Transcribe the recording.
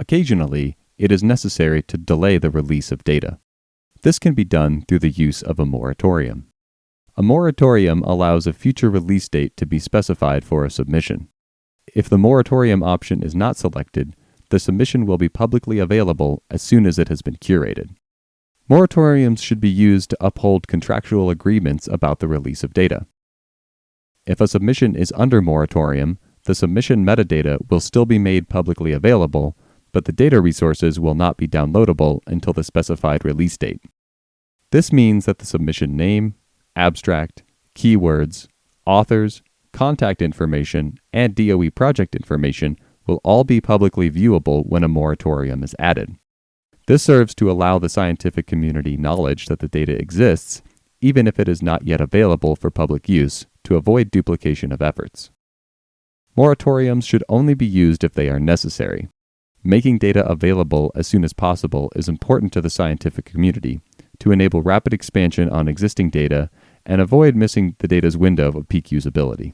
Occasionally, it is necessary to delay the release of data. This can be done through the use of a moratorium. A moratorium allows a future release date to be specified for a submission. If the moratorium option is not selected, the submission will be publicly available as soon as it has been curated. Moratoriums should be used to uphold contractual agreements about the release of data. If a submission is under moratorium, the submission metadata will still be made publicly available, but the data resources will not be downloadable until the specified release date. This means that the submission name, abstract, keywords, authors, contact information, and DOE project information will all be publicly viewable when a moratorium is added. This serves to allow the scientific community knowledge that the data exists, even if it is not yet available for public use, to avoid duplication of efforts. Moratoriums should only be used if they are necessary. Making data available as soon as possible is important to the scientific community to enable rapid expansion on existing data and avoid missing the data's window of peak usability.